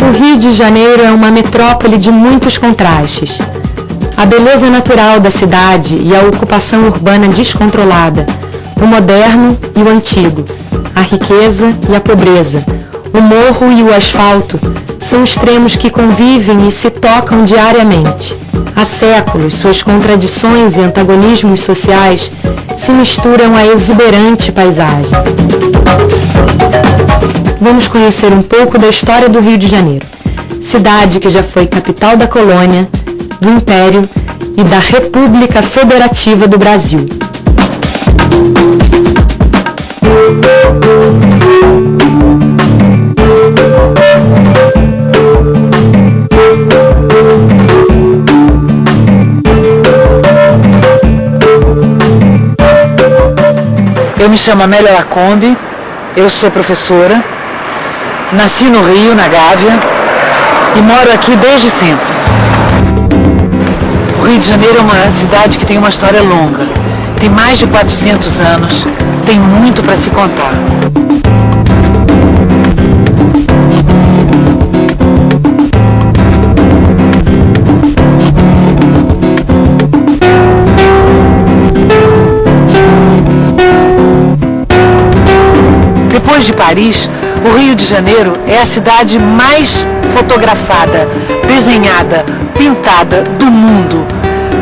O Rio de Janeiro é uma metrópole de muitos contrastes. A beleza natural da cidade e a ocupação urbana descontrolada, o moderno e o antigo, a riqueza e a pobreza, o morro e o asfalto são extremos que convivem e se tocam diariamente. Há séculos, suas contradições e antagonismos sociais se misturam à exuberante paisagem. Vamos conhecer um pouco da história do Rio de Janeiro, cidade que já foi capital da colônia, do Império e da República Federativa do Brasil. Eu me chamo Amélia Lacombe, eu sou professora, nasci no Rio, na Gávea, e moro aqui desde sempre. O Rio de Janeiro é uma cidade que tem uma história longa, tem mais de 400 anos, tem muito para se contar. Depois de Paris, o Rio de Janeiro é a cidade mais fotografada, desenhada, pintada do mundo.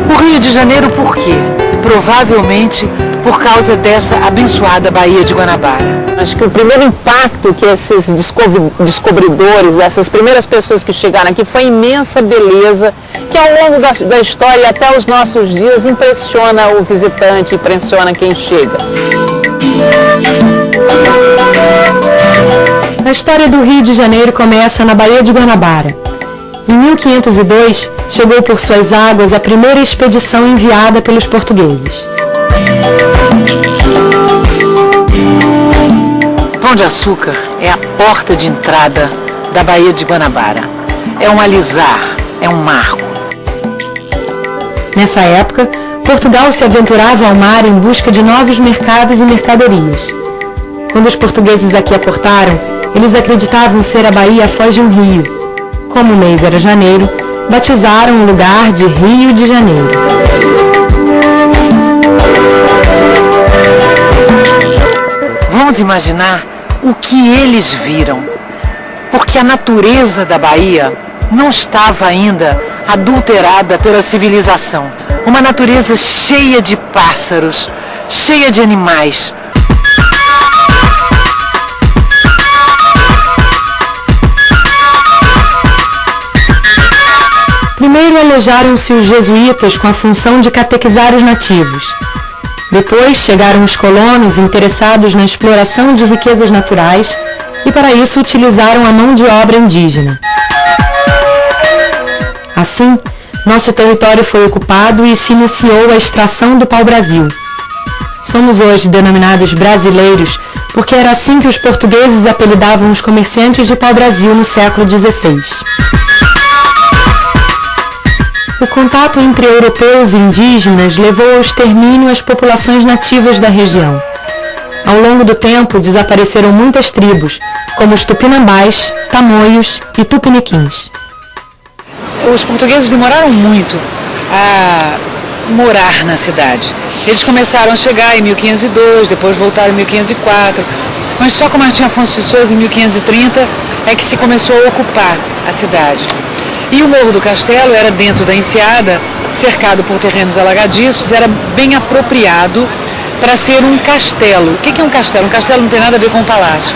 O Rio de Janeiro por quê? Provavelmente por causa dessa abençoada Baía de Guanabara. Acho que o primeiro impacto que esses descobridores, dessas primeiras pessoas que chegaram aqui, foi a imensa beleza que ao longo da, da história até os nossos dias impressiona o visitante, impressiona quem chega. A história do Rio de Janeiro começa na Baía de Guanabara. Em 1502, chegou por suas águas a primeira expedição enviada pelos portugueses. Pão de Açúcar é a porta de entrada da Baía de Guanabara. É um alisar, é um marco. Nessa época, Portugal se aventurava ao mar em busca de novos mercados e mercadorias. Quando os portugueses aqui aportaram, eles acreditavam ser a Bahia foz de um rio. Como o mês era janeiro, batizaram o lugar de Rio de Janeiro. Vamos imaginar o que eles viram. Porque a natureza da Bahia não estava ainda adulterada pela civilização. Uma natureza cheia de pássaros, cheia de animais, Primeiro alojaram-se os jesuítas com a função de catequizar os nativos. Depois chegaram os colonos interessados na exploração de riquezas naturais e para isso utilizaram a mão de obra indígena. Assim, nosso território foi ocupado e se iniciou a extração do pau-brasil. Somos hoje denominados brasileiros porque era assim que os portugueses apelidavam os comerciantes de pau-brasil no século XVI. O contato entre europeus e indígenas levou ao extermínio as populações nativas da região. Ao longo do tempo, desapareceram muitas tribos, como os tupinambás, tamoios e tupiniquins. Os portugueses demoraram muito a morar na cidade. Eles começaram a chegar em 1502, depois voltaram em 1504, mas só com Martim Afonso de Souza em 1530 é que se começou a ocupar a cidade. E o Morro do Castelo era dentro da enseada, cercado por terrenos alagadiços, era bem apropriado para ser um castelo. O que é um castelo? Um castelo não tem nada a ver com um palácio.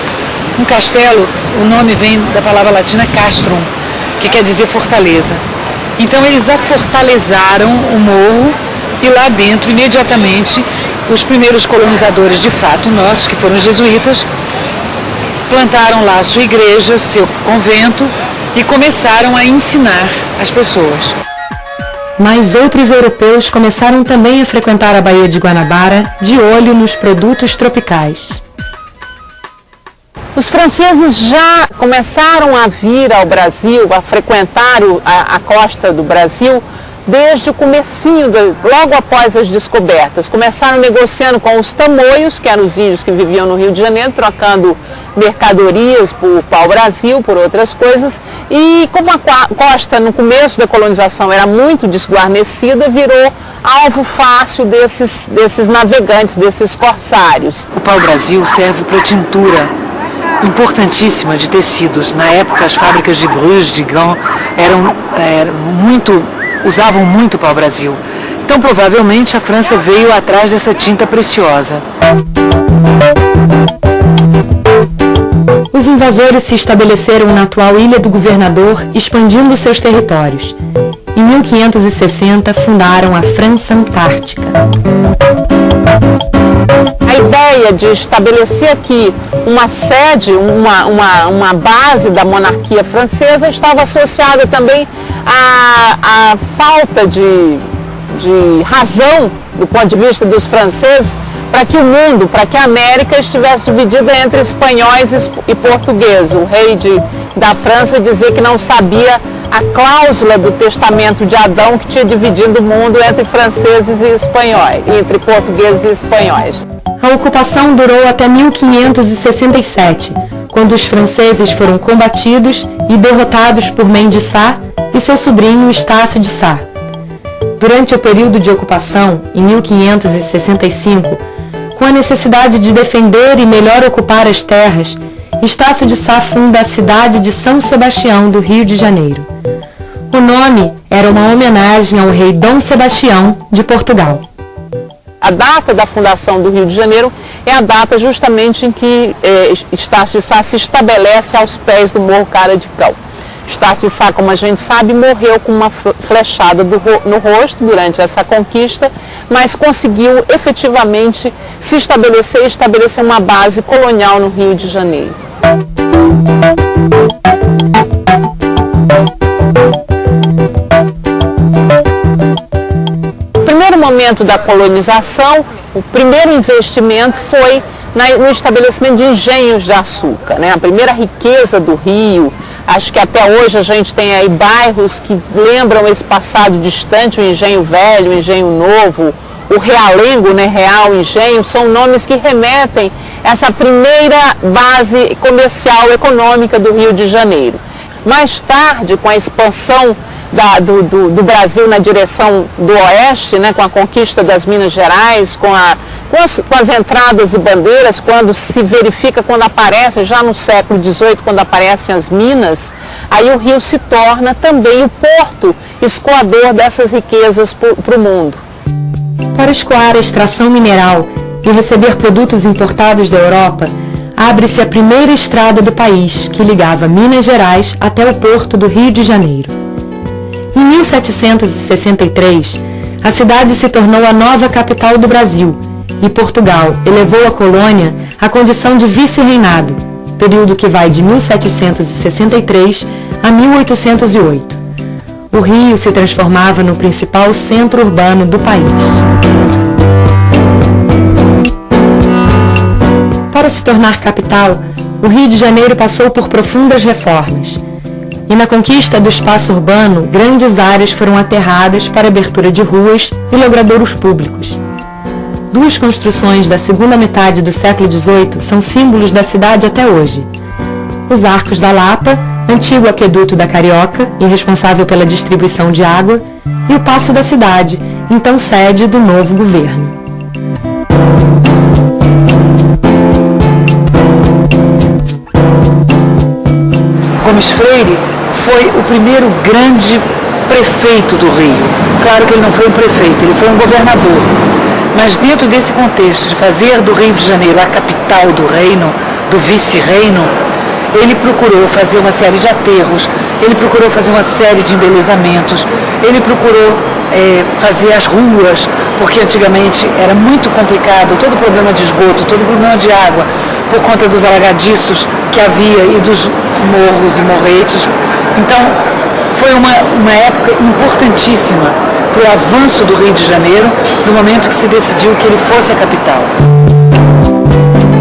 Um castelo, o nome vem da palavra latina castrum, que quer dizer fortaleza. Então eles afortalezaram o morro e lá dentro, imediatamente, os primeiros colonizadores de fato nossos, que foram os jesuítas, plantaram lá sua igreja, seu convento, e começaram a ensinar as pessoas. Mas outros europeus começaram também a frequentar a Baía de Guanabara de olho nos produtos tropicais. Os franceses já começaram a vir ao Brasil, a frequentar a, a costa do Brasil desde o comecinho, logo após as descobertas. Começaram negociando com os tamoios, que eram os índios que viviam no Rio de Janeiro, trocando mercadorias por pau-brasil, por outras coisas. E como a costa no começo da colonização era muito desguarnecida, virou alvo fácil desses, desses navegantes, desses corsários. O pau-brasil serve para tintura importantíssima de tecidos. Na época, as fábricas de Bruges, de Gand, eram, eram muito usavam muito pau-brasil. Então, provavelmente, a França veio atrás dessa tinta preciosa. Os invasores se estabeleceram na atual Ilha do Governador, expandindo seus territórios. Em 1560, fundaram a França Antártica. A ideia de estabelecer aqui uma sede, uma, uma, uma base da monarquia francesa estava associada também à, à falta de, de razão do ponto de vista dos franceses para que o mundo, para que a América estivesse dividida entre espanhóis e portugueses. O rei de, da França dizia que não sabia a cláusula do testamento de Adão que tinha dividido o mundo entre franceses e espanhóis, entre portugueses e espanhóis. A ocupação durou até 1567, quando os franceses foram combatidos e derrotados por Mendes Sá e seu sobrinho Estácio de Sá. Durante o período de ocupação, em 1565, com a necessidade de defender e melhor ocupar as terras, Estácio de Sá funda a cidade de São Sebastião, do Rio de Janeiro. O nome era uma homenagem ao rei Dom Sebastião de Portugal. A data da fundação do Rio de Janeiro é a data justamente em que eh, Estácio de Sá se estabelece aos pés do Morro Cara de Cão. Estácio de Sá, como a gente sabe, morreu com uma flechada do, no rosto durante essa conquista, mas conseguiu efetivamente se estabelecer e estabelecer uma base colonial no Rio de Janeiro. Momento da colonização, o primeiro investimento foi no estabelecimento de engenhos de açúcar. Né? A primeira riqueza do Rio, acho que até hoje a gente tem aí bairros que lembram esse passado distante, o Engenho Velho, o Engenho Novo, o Realengo, né, Real Engenho, são nomes que remetem essa primeira base comercial econômica do Rio de Janeiro. Mais tarde, com a expansão da, do, do, do, Brasil na direção do oeste, né, com a conquista das Minas Gerais, com, a, com, as, com as entradas e bandeiras, quando se verifica, quando aparece, já no século XVIII, quando aparecem as minas, aí o rio se torna também o porto escoador dessas riquezas para o mundo. Para escoar a extração mineral e receber produtos importados da Europa, abre-se a primeira estrada do país, que ligava Minas Gerais até o porto do Rio de Janeiro. Em 1763, a cidade se tornou a nova capital do Brasil e Portugal elevou a colônia à condição de vice-reinado, período que vai de 1763 a 1808 o Rio se transformava no principal centro urbano do país. Para se tornar capital, o Rio de Janeiro passou por profundas reformas. E na conquista do espaço urbano, grandes áreas foram aterradas para abertura de ruas e logradouros públicos. Duas construções da segunda metade do século XVIII são símbolos da cidade até hoje. Os Arcos da Lapa antigo aqueduto da Carioca e responsável pela distribuição de água, e o Paço da Cidade, então sede do novo governo. Gomes Freire foi o primeiro grande prefeito do Rio. Claro que ele não foi um prefeito, ele foi um governador. Mas dentro desse contexto de fazer do Rio de Janeiro a capital do reino, do vice-reino, ele procurou fazer uma série de aterros, ele procurou fazer uma série de embelezamentos, ele procurou é, fazer as ruas, porque antigamente era muito complicado, todo o problema de esgoto, todo o problema de água, por conta dos alagadiços que havia e dos morros e morretes. Então, foi uma, uma época importantíssima para o avanço do Rio de Janeiro, no momento que se decidiu que ele fosse a capital.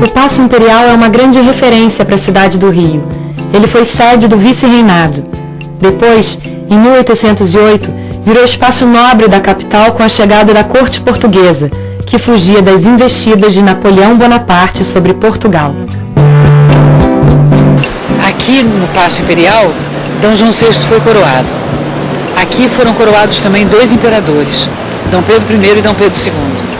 O Paço Imperial é uma grande referência para a cidade do Rio. Ele foi sede do vice-reinado. Depois, em 1808, virou espaço nobre da capital com a chegada da corte portuguesa, que fugia das investidas de Napoleão Bonaparte sobre Portugal. Aqui no Paço Imperial, D. João VI foi coroado. Aqui foram coroados também dois imperadores, D. Pedro I e D. Pedro II.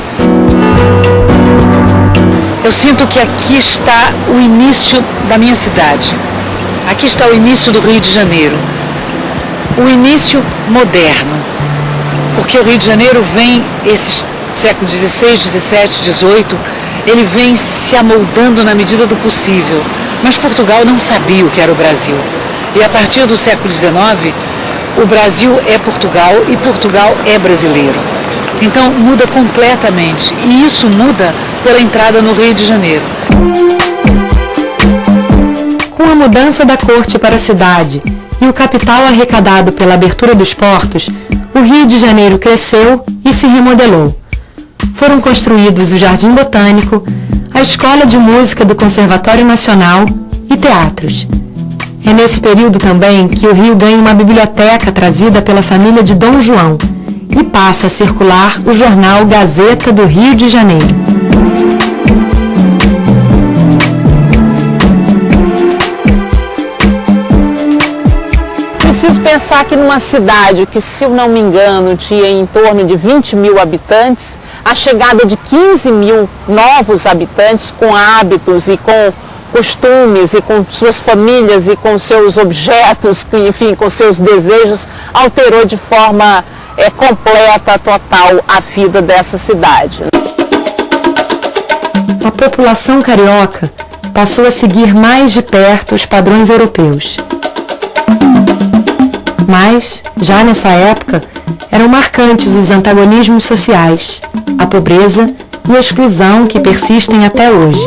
Eu sinto que aqui está o início da minha cidade. Aqui está o início do Rio de Janeiro. O início moderno. Porque o Rio de Janeiro vem, esses séculos XVI, XVII, XVIII, ele vem se amoldando na medida do possível. Mas Portugal não sabia o que era o Brasil. E a partir do século XIX, o Brasil é Portugal e Portugal é brasileiro. Então muda completamente. E isso muda pela entrada no Rio de Janeiro. Com a mudança da corte para a cidade e o capital arrecadado pela abertura dos portos, o Rio de Janeiro cresceu e se remodelou. Foram construídos o Jardim Botânico, a Escola de Música do Conservatório Nacional e teatros. É nesse período também que o Rio ganha uma biblioteca trazida pela família de Dom João e passa a circular o jornal Gazeta do Rio de Janeiro. Preciso pensar que numa cidade que, se eu não me engano, tinha em torno de 20 mil habitantes, a chegada de 15 mil novos habitantes com hábitos e com costumes e com suas famílias e com seus objetos, enfim, com seus desejos, alterou de forma é, completa, total, a vida dessa cidade. A população carioca passou a seguir mais de perto os padrões europeus. Mas, já nessa época, eram marcantes os antagonismos sociais, a pobreza e a exclusão que persistem até hoje.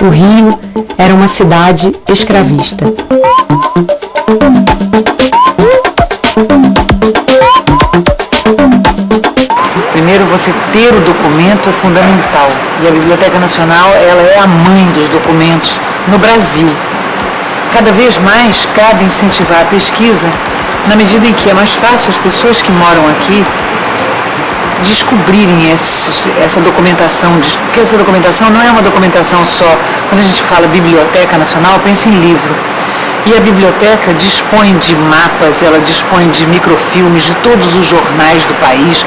O Rio era uma cidade escravista. Primeiro, você ter o documento é fundamental. E a Biblioteca Nacional ela é a mãe dos documentos no Brasil. Cada vez mais cabe incentivar a pesquisa na medida em que é mais fácil as pessoas que moram aqui descobrirem essa documentação, porque essa documentação não é uma documentação só. Quando a gente fala Biblioteca Nacional, pensa em livro. E a biblioteca dispõe de mapas, ela dispõe de microfilmes de todos os jornais do país,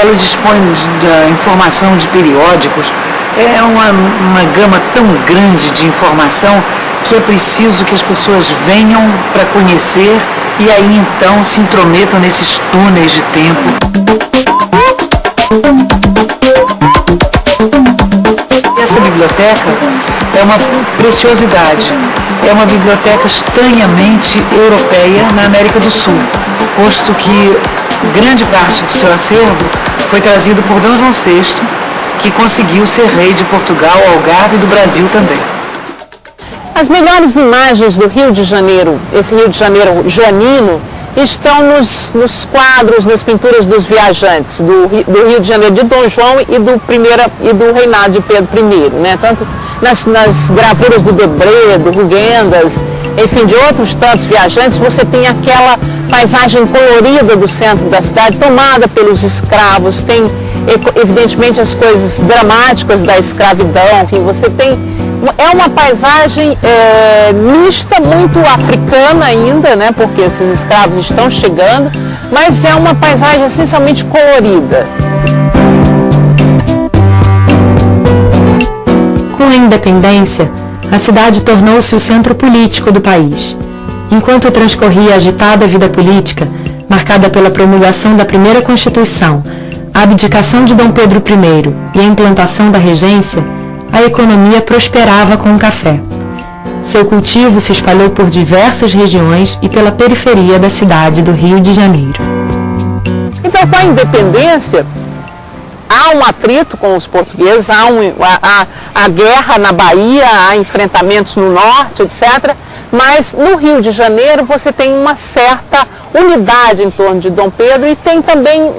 ela dispõe da informação de periódicos. É uma, uma gama tão grande de informação que é preciso que as pessoas venham para conhecer e aí então se intrometam nesses túneis de tempo. Essa biblioteca é uma preciosidade. É uma biblioteca estranhamente europeia na América do Sul, posto que grande parte do seu acervo foi trazido por D. João VI, que conseguiu ser rei de Portugal, Algarve e do Brasil também. As melhores imagens do Rio de Janeiro, esse Rio de Janeiro joanino, estão nos, nos quadros, nas pinturas dos viajantes do, do, Rio de Janeiro de Dom João e do, primeira, e do reinado de Pedro I, né? tanto nas, nas gravuras do Debré, do Rugendas, enfim, de outros tantos viajantes, você tem aquela paisagem colorida do centro da cidade, tomada pelos escravos, tem evidentemente as coisas dramáticas da escravidão, enfim, você tem é uma paisagem é, mista, muito africana ainda, né, porque esses escravos estão chegando, mas é uma paisagem essencialmente colorida. Com a independência, a cidade tornou-se o centro político do país. Enquanto transcorria a agitada vida política, marcada pela promulgação da primeira Constituição, a abdicação de Dom Pedro I e a implantação da regência, a economia prosperava com o café. Seu cultivo se espalhou por diversas regiões e pela periferia da cidade do Rio de Janeiro. Então, com a independência, há um atrito com os portugueses, há, um, há, há, guerra na Bahia, há enfrentamentos no norte, etc. Mas no Rio de Janeiro você tem uma certa unidade em torno de Dom Pedro e tem também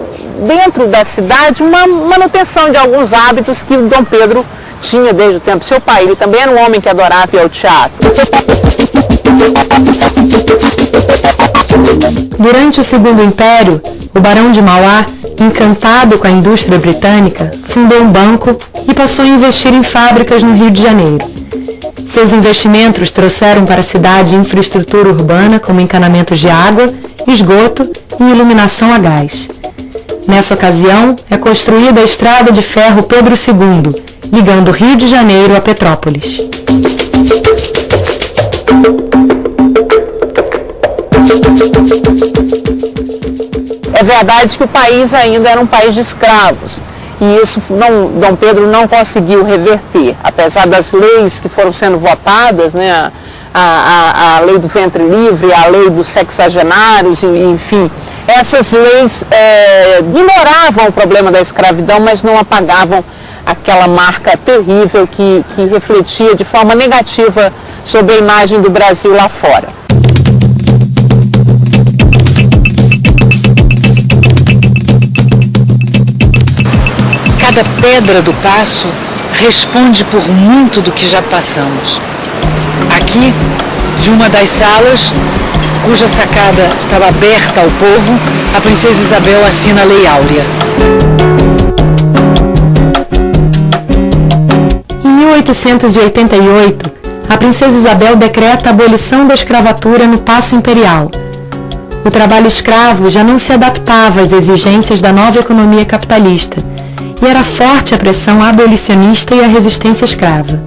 dentro da cidade uma manutenção de alguns hábitos que Dom Pedro tinha desde o tempo seu pai. Ele também era um homem que adorava ir ao teatro. Durante o Segundo Império, o Barão de Mauá, encantado com a indústria britânica, fundou um banco e passou a investir em fábricas no Rio de Janeiro. Seus investimentos trouxeram para a cidade infraestrutura urbana como encanamentos de água, esgoto e iluminação a gás. Nessa ocasião, é construída a estrada de ferro Pedro II, ligando Rio de Janeiro a Petrópolis. É verdade que o país ainda era um país de escravos. E isso não, Dom Pedro não conseguiu reverter, apesar das leis que foram sendo votadas, né, a, a, a lei do ventre livre, a lei dos sexagenários, enfim, essas leis é, ignoravam o problema da escravidão, mas não apagavam aquela marca terrível que, que refletia de forma negativa sobre a imagem do Brasil lá fora. Cada pedra do passo responde por muito do que já passamos. Aqui, de uma das salas, cuja sacada estava aberta ao povo, a princesa Isabel assina a Lei Áurea. Em 1888, a princesa Isabel decreta a abolição da escravatura no Paço Imperial. O trabalho escravo já não se adaptava às exigências da nova economia capitalista e era forte a pressão abolicionista e a resistência escrava.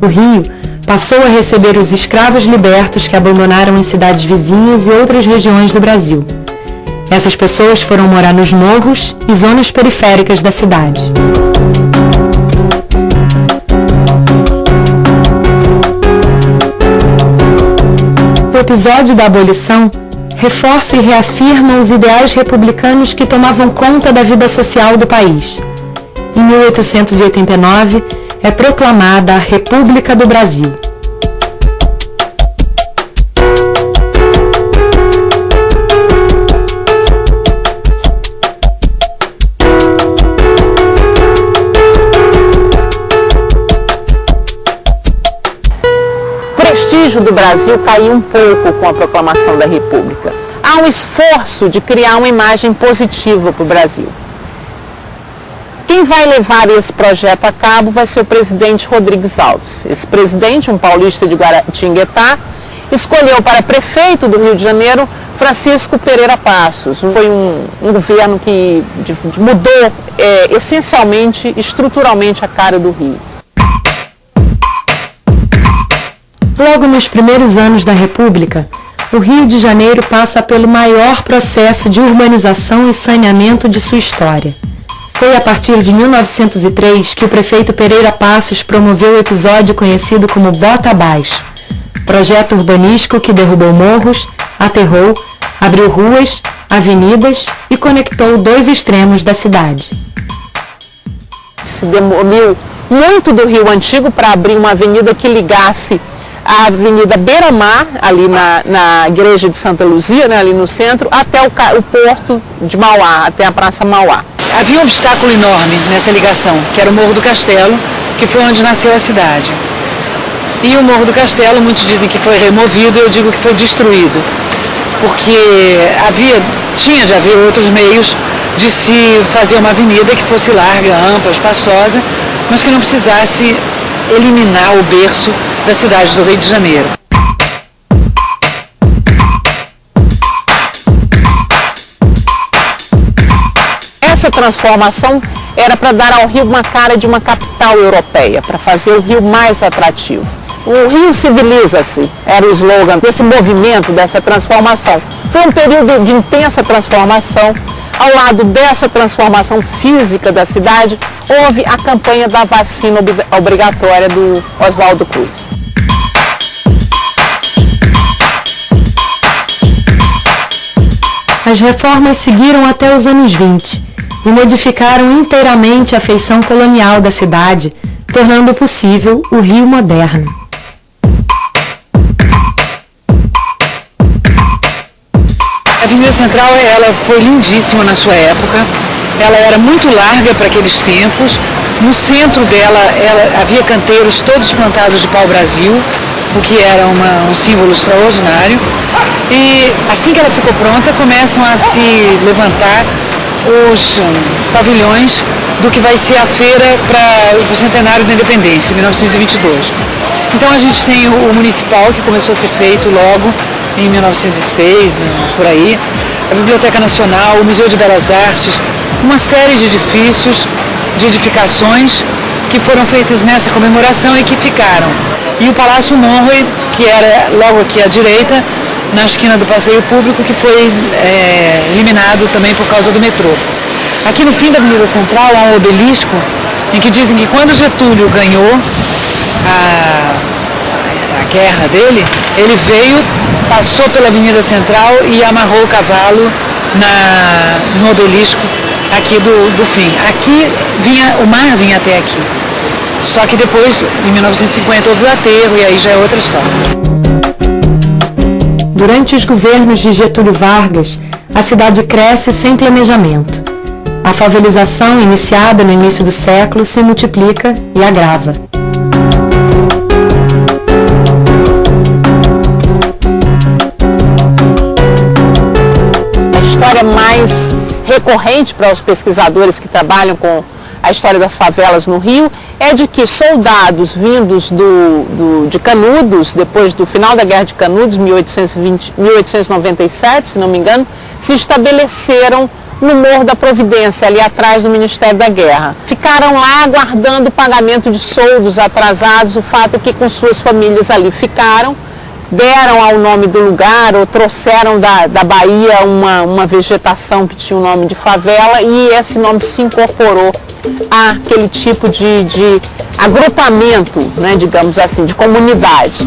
O Rio passou a receber os escravos libertos que abandonaram em cidades vizinhas e outras regiões do Brasil. Essas pessoas foram morar nos morros e zonas periféricas da cidade. O episódio da abolição reforça e reafirma os ideais republicanos que tomavam conta da vida social do país em 1889, é proclamada a República do Brasil. O prestígio do Brasil caiu um pouco com a proclamação da República. Há um esforço de criar uma imagem positiva para o Brasil. Quem vai levar esse projeto a cabo vai ser o presidente Rodrigues Alves. Esse presidente, um paulista de Guaratinguetá, escolheu para prefeito do Rio de Janeiro Francisco Pereira Passos. Foi um, um governo que mudou é, essencialmente, estruturalmente a cara do Rio. Logo nos primeiros anos da República, o Rio de Janeiro passa pelo maior processo de urbanização e saneamento de sua história. Foi a partir de 1903 que o prefeito Pereira Passos promoveu o episódio conhecido como Bota Abaixo, projeto urbanístico que derrubou morros, aterrou, abriu ruas, avenidas e conectou dois extremos da cidade. Se demoliu muito do Rio Antigo para abrir uma avenida que ligasse a Avenida Beira-Mar, ali na, na Igreja de Santa Luzia, né, ali no centro, até o, o porto de Mauá, até a Praça Mauá. Havia um obstáculo enorme nessa ligação, que era o Morro do Castelo, que foi onde nasceu a cidade. E o Morro do Castelo, muitos dizem que foi removido, eu digo que foi destruído, porque havia, tinha de haver outros meios de se fazer uma avenida que fosse larga, ampla, espaçosa, mas que não precisasse eliminar o berço da cidade do Rio de Janeiro. Essa transformação era para dar ao Rio uma cara de uma capital europeia, para fazer o Rio mais atrativo. O Rio civiliza-se, era o slogan desse movimento, dessa transformação. Foi um período de intensa transformação. Ao lado dessa transformação física da cidade, houve a campanha da vacina obrigatória do Oswaldo Cruz. As reformas seguiram até os anos 20 e modificaram inteiramente a feição colonial da cidade, tornando possível o Rio moderno. A Avenida Central ela foi lindíssima na sua época. Ela era muito larga para aqueles tempos. No centro dela ela, havia canteiros todos plantados de pau-brasil. o que era uma, um símbolo extraordinário. E assim que ela ficou pronta, começam a se levantar os pavilhões do que vai ser a feira para o centenário da independência, 1922. Então a gente tem o municipal, que começou a ser feito logo em 1906, por aí, a Biblioteca Nacional, o Museu de Belas Artes, uma série de edifícios, de edificações que foram feitas nessa comemoração e que ficaram. E o Palácio Monroe, que era logo aqui à direita, na esquina do passeio público, que foi é, eliminado também por causa do metrô. Aqui no fim da Avenida Central há um obelisco em que dizem que quando Getúlio ganhou a, a guerra dele, ele veio, passou pela Avenida Central e amarrou o cavalo na, no obelisco aqui do, do fim. Aqui vinha, o mar vinha até aqui. Só que depois, em 1950, houve o aterro e aí já é outra história. Durante os governos de Getúlio Vargas, a cidade cresce sem planejamento. A favelização, iniciada no início do século, se multiplica e agrava. A história mais recorrente para os pesquisadores que trabalham com a história das favelas no Rio, é de que soldados vindos do, do, de Canudos, depois do final da Guerra de Canudos, 1820, 1897, se não me engano, se estabeleceram no Morro da Providência, ali atrás do Ministério da Guerra. Ficaram lá aguardando o pagamento de soldos atrasados, o fato é que com suas famílias ali ficaram, deram ao nome do lugar ou trouxeram da, da Bahia uma, uma vegetação que tinha o nome de favela e esse nome se incorporou àquele tipo de, de agrupamento, né, digamos assim, de comunidade.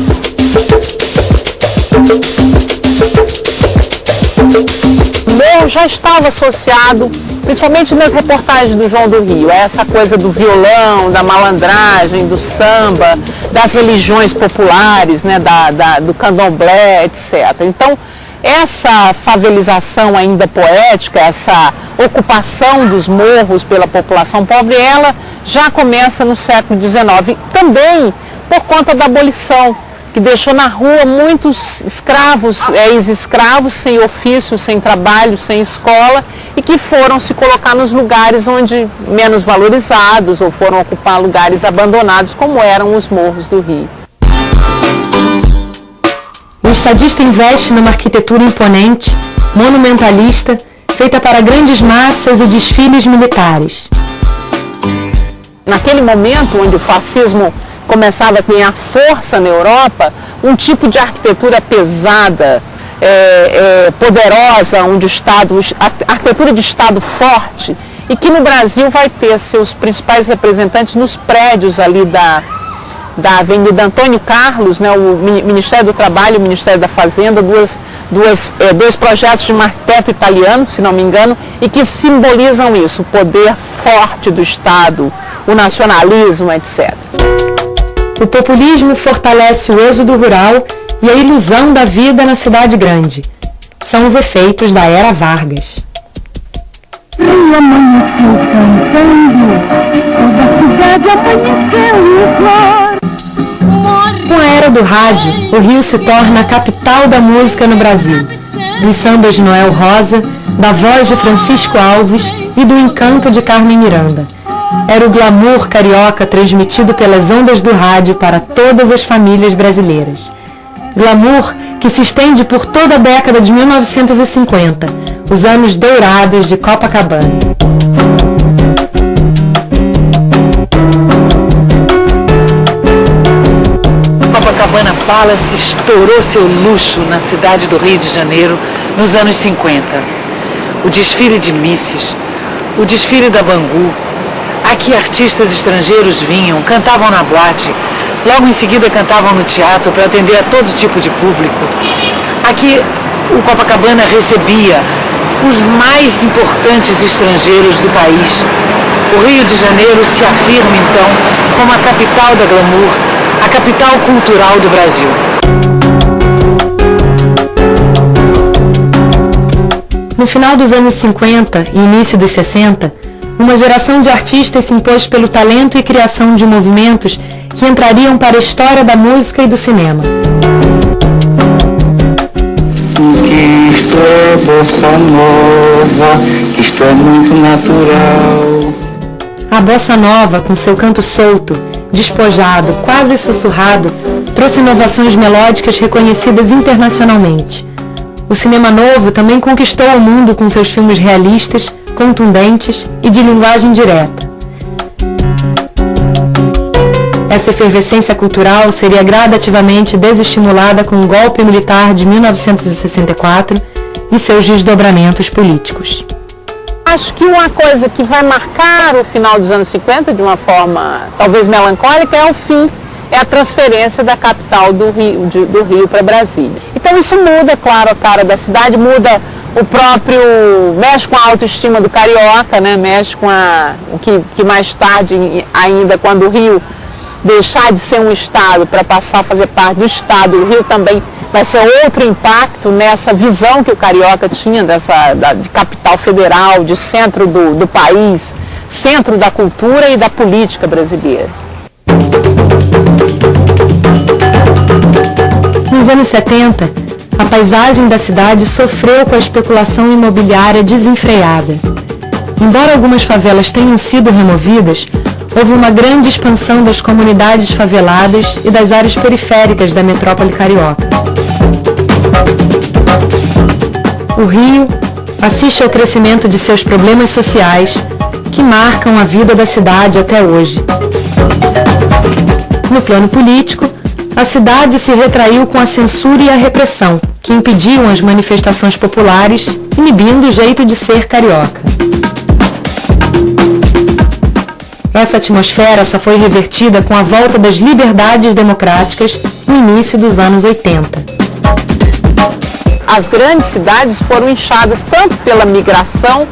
Morro já estava associado, principalmente nas reportagens do João do Rio, a essa coisa do violão, da malandragem, do samba, das religiões populares, né, da, da, do candomblé, etc. Então, essa favelização ainda poética, essa ocupação dos morros pela população pobre, ela já começa no século XIX, também por conta da abolição que deixou na rua muitos escravos, ex-escravos, sem ofício, sem trabalho, sem escola, e que foram se colocar nos lugares onde menos valorizados ou foram ocupar lugares abandonados, como eram os morros do Rio. O estadista investe numa arquitetura imponente, monumentalista, feita para grandes massas e desfiles militares. Naquele momento onde o fascismo começava a ganhar força na Europa, um tipo de arquitetura pesada, é, é, poderosa, onde o Estado, arquitetura de Estado forte, e que no Brasil vai ter seus principais representantes nos prédios ali da, da Avenida Antônio Carlos, né, o Ministério do Trabalho e o Ministério da Fazenda, duas, duas, é, dois projetos de um arquiteto italiano, se não me engano, e que simbolizam isso, o poder forte do Estado, o nacionalismo, etc. O populismo fortalece o êxodo rural e a ilusão da vida na cidade grande. São os efeitos da era Vargas. E amanheceu cantando, toda a cidade amanheceu igual. Com a era do rádio, o Rio se torna a capital da música no Brasil. Dos sambas de Noel Rosa, da voz de Francisco Alves e do encanto de Carmen Miranda era o glamour carioca transmitido pelas ondas do rádio para todas as famílias brasileiras. Glamour que se estende por toda a década de 1950, os anos dourados de Copacabana. Palace estourou seu luxo na cidade do Rio de Janeiro nos anos 50. O desfile de Misses, o desfile da Bangu, Aqui artistas estrangeiros vinham, cantavam na boate, logo em seguida cantavam no teatro para atender a todo tipo de público. Aqui o Copacabana recebia os mais importantes estrangeiros do país. O Rio de Janeiro se afirma então como a capital da glamour, a capital cultural do Brasil. No final dos anos 50 e início dos 60, uma geração de artistas se impôs pelo talento e criação de movimentos que entrariam para a história da música e do cinema. Que isto é bossa nova, isto é muito natural. A bossa nova, com seu canto solto, despojado, quase sussurrado, trouxe inovações melódicas reconhecidas internacionalmente. O cinema novo também conquistou o mundo com seus filmes realistas, contundentes e de linguagem direta. Essa efervescência cultural seria gradativamente desestimulada com o golpe militar de 1964 e seus desdobramentos políticos. Acho que uma coisa que vai marcar o final dos anos 50 de uma forma talvez melancólica é o fim, é a transferência da capital do Rio, de, do Rio para Brasília. Então isso muda, claro, a cara da cidade, muda o próprio, mexe com a autoestima do carioca, né? mexe com a, o que, que mais tarde ainda, quando o Rio deixar de ser um estado para passar a fazer parte do estado, o Rio também vai ser outro impacto nessa visão que o carioca tinha dessa, da, de capital federal, de centro do, do país, centro da cultura e da política brasileira. Nos anos 70, a paisagem da cidade sofreu com a especulação imobiliária desenfreada. Embora algumas favelas tenham sido removidas, houve uma grande expansão das comunidades faveladas e das áreas periféricas da metrópole carioca. O Rio assiste ao crescimento de seus problemas sociais que marcam a vida da cidade até hoje. No plano político, a cidade se retraiu com a censura e a repressão, que impediam as manifestações populares, inibindo o jeito de ser carioca. Essa atmosfera só foi revertida com a volta das liberdades democráticas no início dos anos 80. As grandes cidades foram inchadas tanto pela migração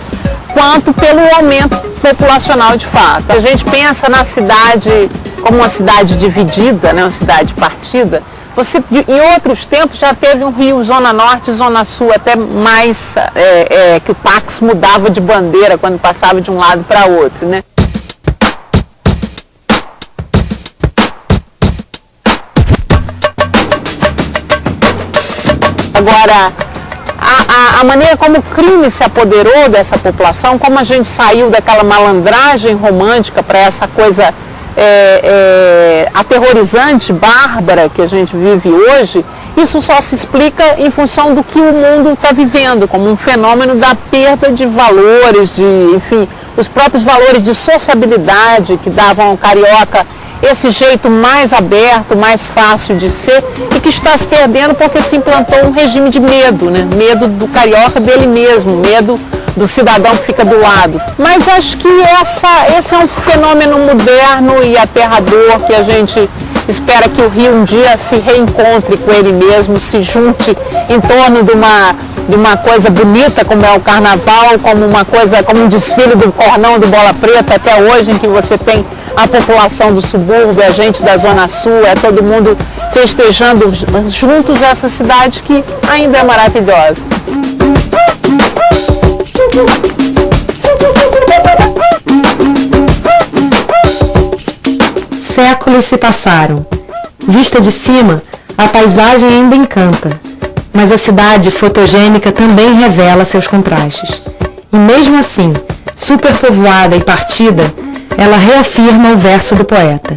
quanto pelo aumento populacional de fato. A gente pensa na cidade como uma cidade dividida, né, uma cidade partida, você, em outros tempos já teve um Rio Zona Norte, Zona Sul, até mais é, é, que o táxi mudava de bandeira quando passava de um lado para outro. Né? Agora, a, a, a, maneira como o crime se apoderou dessa população, como a gente saiu daquela malandragem romântica para essa coisa é, é, aterrorizante, bárbara que a gente vive hoje, isso só se explica em função do que o mundo está vivendo, como um fenômeno da perda de valores, de, enfim, os próprios valores de sociabilidade que davam ao carioca esse jeito mais aberto, mais fácil de ser e que está se perdendo porque se implantou um regime de medo, né? Medo do carioca dele mesmo, medo do cidadão que fica do lado. Mas acho que essa, esse é um fenômeno moderno e aterrador que a gente espera que o Rio um dia se reencontre com ele mesmo, se junte em torno de uma, de uma coisa bonita como é o carnaval, como uma coisa, como um desfile do cornão do Bola Preta até hoje, em que você tem a população do subúrbio, a gente da Zona Sul, é todo mundo festejando juntos essa cidade que ainda é maravilhosa. Séculos se passaram. Vista de cima, a paisagem ainda encanta, mas a cidade fotogênica também revela seus contrastes. E mesmo assim, superpovoada e partida, ela reafirma o verso do poeta.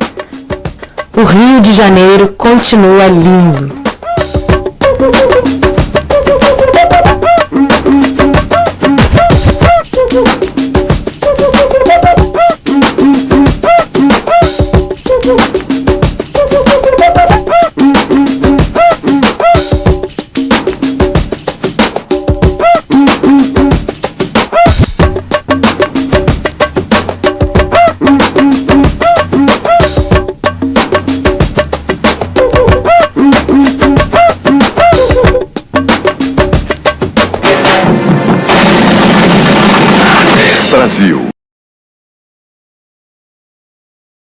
O Rio de Janeiro continua lindo.